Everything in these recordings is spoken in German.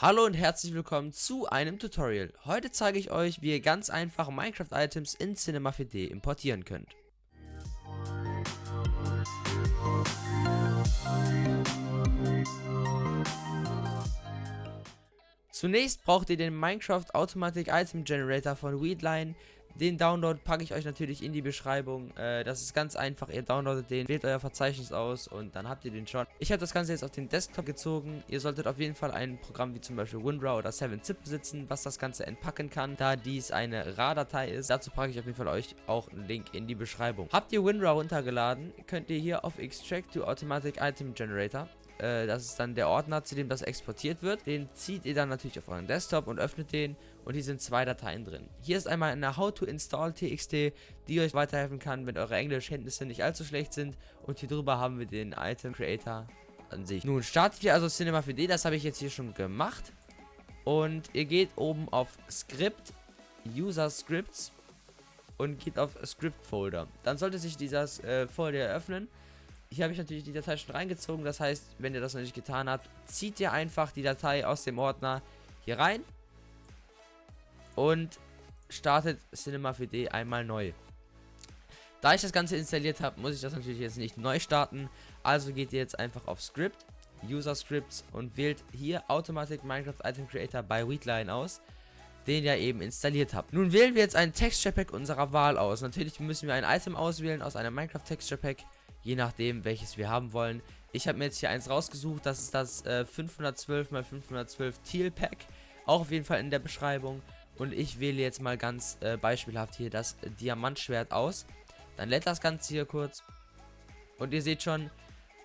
Hallo und herzlich willkommen zu einem Tutorial. Heute zeige ich euch, wie ihr ganz einfach Minecraft-Items in Cinema 4D importieren könnt. Zunächst braucht ihr den Minecraft Automatic Item Generator von Weedline, den Download packe ich euch natürlich in die Beschreibung. Äh, das ist ganz einfach. Ihr downloadet den, wählt euer Verzeichnis aus und dann habt ihr den schon. Ich habe das Ganze jetzt auf den Desktop gezogen. Ihr solltet auf jeden Fall ein Programm wie zum Beispiel WinRAR oder 7-Zip besitzen, was das Ganze entpacken kann, da dies eine RAR-Datei ist. Dazu packe ich auf jeden Fall euch auch einen Link in die Beschreibung. Habt ihr WinRAR runtergeladen, könnt ihr hier auf Extract to Automatic Item Generator äh, das ist dann der Ordner, zu dem das exportiert wird. Den zieht ihr dann natürlich auf euren Desktop und öffnet den und hier sind zwei Dateien drin. Hier ist einmal eine How to Install TXT, die euch weiterhelfen kann, wenn eure Englischkenntnisse nicht allzu schlecht sind und hier drüber haben wir den Item Creator an sich. Nun startet ihr also Cinema 4D, das habe ich jetzt hier schon gemacht und ihr geht oben auf Script, User Scripts und geht auf Script Folder. Dann sollte sich dieser äh, Folder eröffnen hier habe ich natürlich die Datei schon reingezogen. Das heißt, wenn ihr das noch nicht getan habt, zieht ihr einfach die Datei aus dem Ordner hier rein und startet Cinema 4D einmal neu. Da ich das Ganze installiert habe, muss ich das natürlich jetzt nicht neu starten. Also geht ihr jetzt einfach auf Script, User Scripts und wählt hier Automatic Minecraft Item Creator bei Weedline aus, den ihr eben installiert habt. Nun wählen wir jetzt ein Texture Pack unserer Wahl aus. Natürlich müssen wir ein Item auswählen aus einem Minecraft Texture Pack je nachdem welches wir haben wollen. Ich habe mir jetzt hier eins rausgesucht, das ist das äh, 512 x 512 Teal Pack, auch auf jeden Fall in der Beschreibung. Und ich wähle jetzt mal ganz äh, beispielhaft hier das Diamantschwert aus. Dann lädt das Ganze hier kurz. Und ihr seht schon,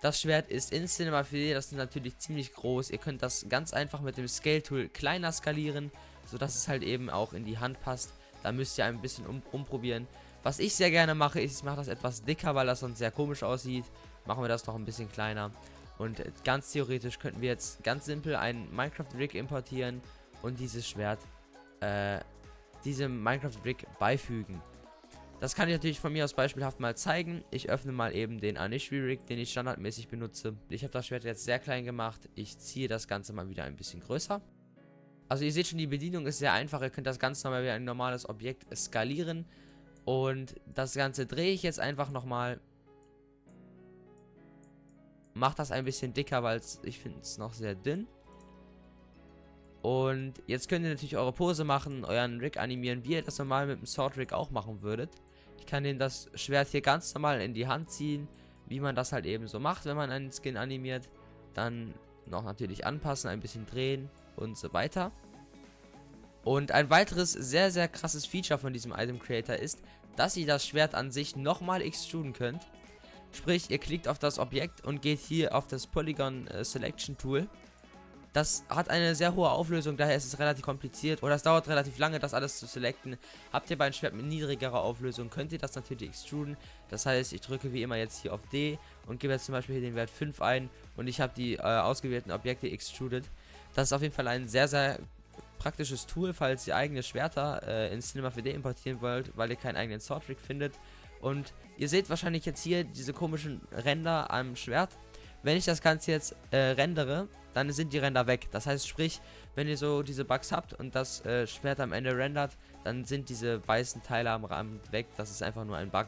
das Schwert ist in Cinema 4D, das ist natürlich ziemlich groß. Ihr könnt das ganz einfach mit dem Scale Tool kleiner skalieren, sodass es halt eben auch in die Hand passt. Da müsst ihr ein bisschen um, umprobieren. Was ich sehr gerne mache, ist, ich mache das etwas dicker, weil das sonst sehr komisch aussieht. Machen wir das noch ein bisschen kleiner. Und ganz theoretisch könnten wir jetzt ganz simpel einen Minecraft-Rig importieren und dieses Schwert äh, diesem Minecraft-Rig beifügen. Das kann ich natürlich von mir aus beispielhaft mal zeigen. Ich öffne mal eben den Anishri-Rig, den ich standardmäßig benutze. Ich habe das Schwert jetzt sehr klein gemacht. Ich ziehe das Ganze mal wieder ein bisschen größer. Also ihr seht schon, die Bedienung ist sehr einfach. Ihr könnt das ganz normal wie ein normales Objekt skalieren. Und das Ganze drehe ich jetzt einfach nochmal. Mache das ein bisschen dicker, weil ich finde es noch sehr dünn. Und jetzt könnt ihr natürlich eure Pose machen, euren Rig animieren, wie ihr das normal mit dem Sword Rig auch machen würdet. Ich kann den das Schwert hier ganz normal in die Hand ziehen, wie man das halt eben so macht, wenn man einen Skin animiert. Dann noch natürlich anpassen, ein bisschen drehen und so weiter. Und ein weiteres sehr, sehr krasses Feature von diesem Item Creator ist, dass ihr das Schwert an sich nochmal extruden könnt. Sprich, ihr klickt auf das Objekt und geht hier auf das Polygon äh, Selection Tool. Das hat eine sehr hohe Auflösung, daher ist es relativ kompliziert oder es dauert relativ lange, das alles zu selecten. Habt ihr bei einem Schwert mit niedrigerer Auflösung, könnt ihr das natürlich extruden. Das heißt, ich drücke wie immer jetzt hier auf D und gebe jetzt zum Beispiel hier den Wert 5 ein und ich habe die äh, ausgewählten Objekte extruded. Das ist auf jeden Fall ein sehr, sehr praktisches Tool, falls ihr eigene Schwerter äh, in Cinema 4D importieren wollt, weil ihr keinen eigenen Swordtrick findet. Und ihr seht wahrscheinlich jetzt hier diese komischen Ränder am Schwert. Wenn ich das Ganze jetzt äh, rendere, dann sind die Ränder weg. Das heißt, sprich, wenn ihr so diese Bugs habt und das äh, Schwert am Ende rendert, dann sind diese weißen Teile am Rand weg. Das ist einfach nur ein Bug,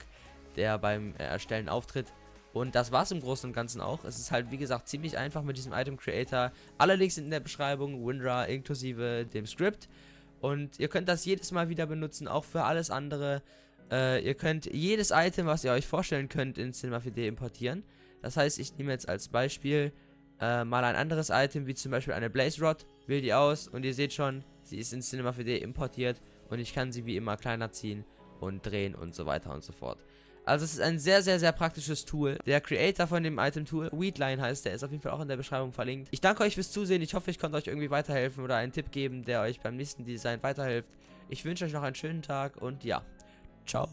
der beim äh, Erstellen auftritt. Und das war es im Großen und Ganzen auch. Es ist halt, wie gesagt, ziemlich einfach mit diesem Item Creator. Alle Links sind in der Beschreibung, WinRAR inklusive dem Script. Und ihr könnt das jedes Mal wieder benutzen, auch für alles andere. Äh, ihr könnt jedes Item, was ihr euch vorstellen könnt, in Cinema 4D importieren. Das heißt, ich nehme jetzt als Beispiel äh, mal ein anderes Item, wie zum Beispiel eine Blaze Rod, wähle die aus und ihr seht schon, sie ist in Cinema 4D importiert und ich kann sie wie immer kleiner ziehen und drehen und so weiter und so fort. Also es ist ein sehr, sehr, sehr praktisches Tool. Der Creator von dem Item-Tool, Weedline heißt, der ist auf jeden Fall auch in der Beschreibung verlinkt. Ich danke euch fürs Zusehen. Ich hoffe, ich konnte euch irgendwie weiterhelfen oder einen Tipp geben, der euch beim nächsten Design weiterhilft. Ich wünsche euch noch einen schönen Tag und ja, ciao.